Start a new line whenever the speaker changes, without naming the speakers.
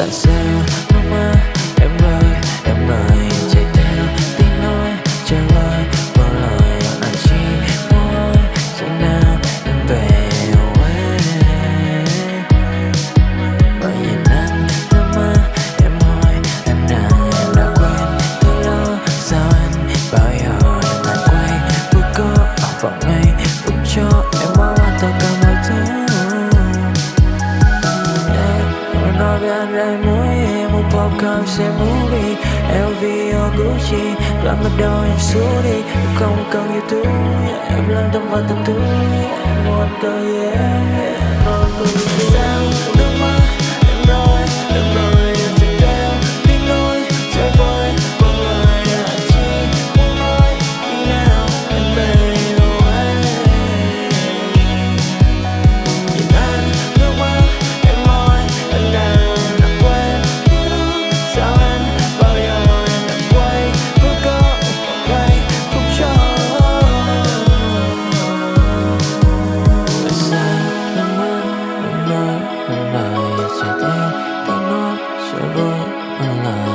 tại sao nó mà Em nói với anh lại muốn một popcorn xem movie LV or Gucci đoạn bắt đầu em xuống đi Em không cần YouTube Em lăn tâm vào tập thứ Em muốn cơ yeah. Em muốn on love.